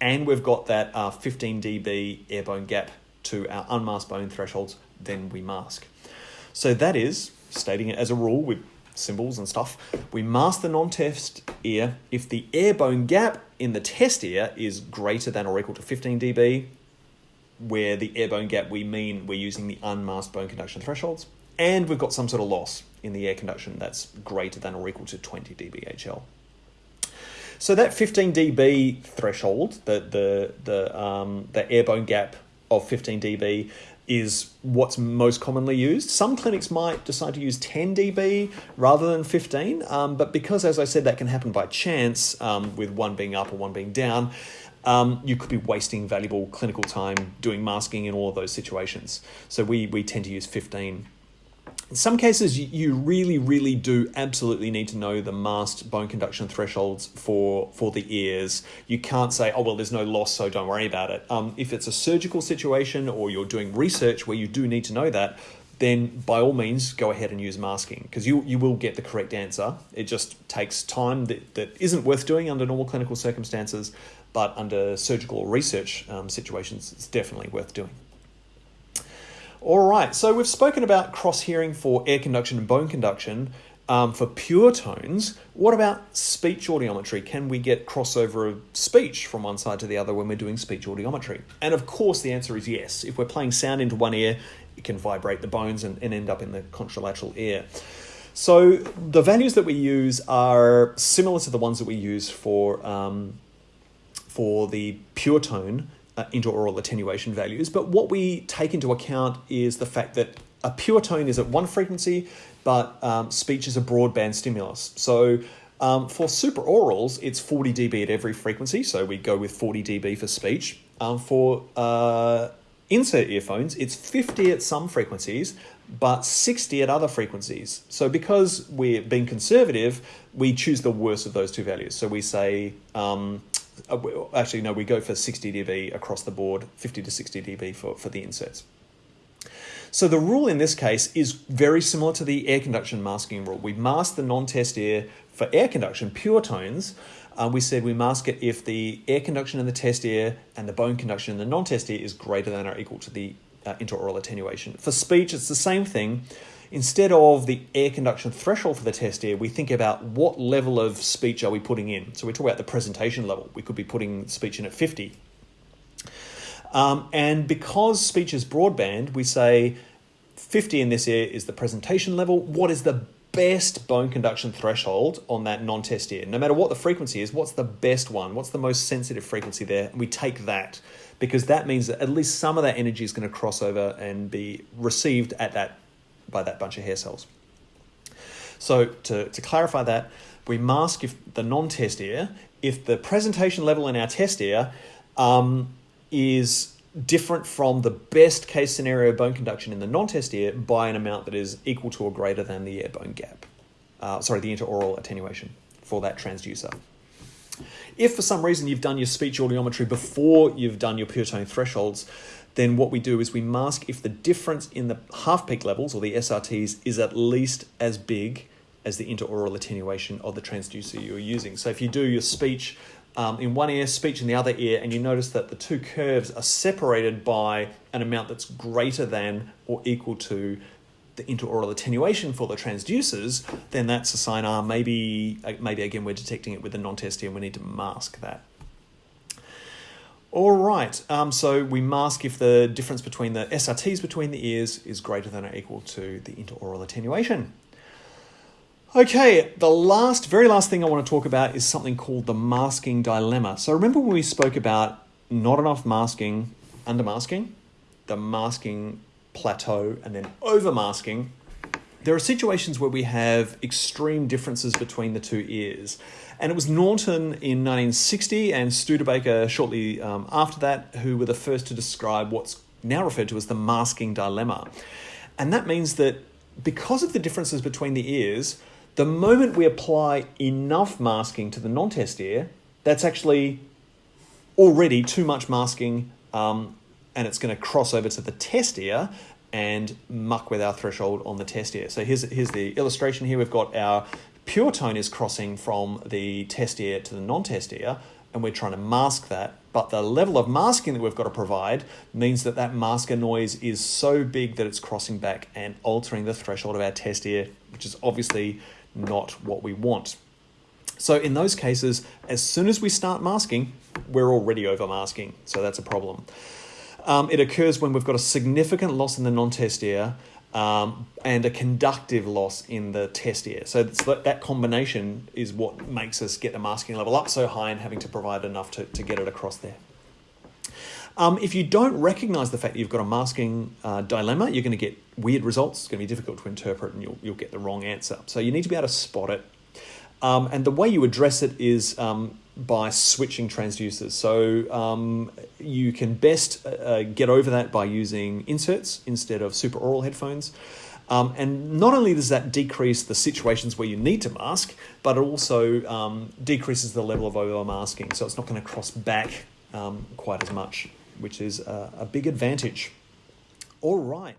and we've got that uh, 15 dB airbone gap to our unmasked bone thresholds, then we mask. So that is, stating it as a rule with symbols and stuff, we mask the non-test ear if the airbone gap in the test ear is greater than or equal to 15 dB, where the airbone gap we mean we're using the unmasked bone conduction thresholds, and we've got some sort of loss in the air conduction that's greater than or equal to 20 dBHL. So that 15 dB threshold, the the the um, the gap of 15 dB is what's most commonly used. Some clinics might decide to use 10 dB rather than 15, um, but because, as I said, that can happen by chance um, with one being up or one being down, um, you could be wasting valuable clinical time doing masking in all of those situations. So we, we tend to use 15 in some cases, you really, really do absolutely need to know the masked bone conduction thresholds for, for the ears. You can't say, oh, well, there's no loss, so don't worry about it. Um, if it's a surgical situation or you're doing research where you do need to know that, then by all means go ahead and use masking because you, you will get the correct answer. It just takes time that, that isn't worth doing under normal clinical circumstances, but under surgical or research um, situations, it's definitely worth doing. All right, so we've spoken about cross hearing for air conduction and bone conduction. Um, for pure tones, what about speech audiometry? Can we get crossover of speech from one side to the other when we're doing speech audiometry? And of course, the answer is yes. If we're playing sound into one ear, it can vibrate the bones and, and end up in the contralateral ear. So the values that we use are similar to the ones that we use for um, for the pure tone uh, interaural attenuation values. But what we take into account is the fact that a pure tone is at one frequency, but um, speech is a broadband stimulus. So um, for supraaurals, it's 40 dB at every frequency, so we go with 40 dB for speech. Um, for uh, insert earphones, it's 50 at some frequencies, but 60 at other frequencies. So because we're being conservative, we choose the worst of those two values. So we say um, actually, no, we go for 60 dB across the board, 50 to 60 dB for, for the inserts. So the rule in this case is very similar to the air conduction masking rule. We mask the non-test air for air conduction, pure tones. Uh, we said we mask it if the air conduction in the test air and the bone conduction in the non-test air is greater than or equal to the uh, attenuation. For speech, it's the same thing. Instead of the air conduction threshold for the test air, we think about what level of speech are we putting in. So we talk about the presentation level. We could be putting speech in at 50. Um, and because speech is broadband, we say 50 in this ear is the presentation level. What is the best bone conduction threshold on that non-test ear? No matter what the frequency is, what's the best one? What's the most sensitive frequency there? And we take that because that means that at least some of that energy is going to cross over and be received at that by that bunch of hair cells. So to, to clarify that, we mask if the non-test ear, if the presentation level in our test ear um, is different from the best case scenario bone conduction in the non-test ear by an amount that is equal to or greater than the ear bone gap. Uh, sorry, the interaural attenuation for that transducer. If for some reason you've done your speech audiometry before you've done your pure tone thresholds, then what we do is we mask if the difference in the half peak levels or the SRTs is at least as big as the interaural attenuation of the transducer you're using. So if you do your speech um, in one ear, speech in the other ear, and you notice that the two curves are separated by an amount that's greater than or equal to the interaural attenuation for the transducers, then that's a sign, ah, maybe, uh, maybe again we're detecting it with the non-test ear and we need to mask that. All right, um, so we mask if the difference between the SRTs between the ears is greater than or equal to the interaural attenuation. Okay, the last, very last thing I want to talk about is something called the masking dilemma. So remember when we spoke about not enough masking, under masking, the masking plateau, and then over masking? There are situations where we have extreme differences between the two ears. And it was Naunton in 1960 and Studebaker shortly um, after that who were the first to describe what's now referred to as the masking dilemma. And that means that because of the differences between the ears, the moment we apply enough masking to the non-test ear, that's actually already too much masking um, and it's going to cross over to the test ear and muck with our threshold on the test ear. So here's, here's the illustration here. We've got our pure tone is crossing from the test ear to the non-test ear, and we're trying to mask that. But the level of masking that we've got to provide means that that masker noise is so big that it's crossing back and altering the threshold of our test ear, which is obviously not what we want. So in those cases, as soon as we start masking, we're already over masking. So that's a problem. Um, it occurs when we've got a significant loss in the non-test ear um, and a conductive loss in the test ear. So that combination is what makes us get the masking level up so high and having to provide enough to, to get it across there. Um, if you don't recognize the fact that you've got a masking uh, dilemma, you're going to get weird results. It's going to be difficult to interpret and you'll, you'll get the wrong answer. So you need to be able to spot it. Um, and the way you address it is um, by switching transducers. So um, you can best uh, get over that by using inserts instead of supraaural headphones. Um, and not only does that decrease the situations where you need to mask, but it also um, decreases the level of over masking. So it's not going to cross back um, quite as much, which is a, a big advantage. All right.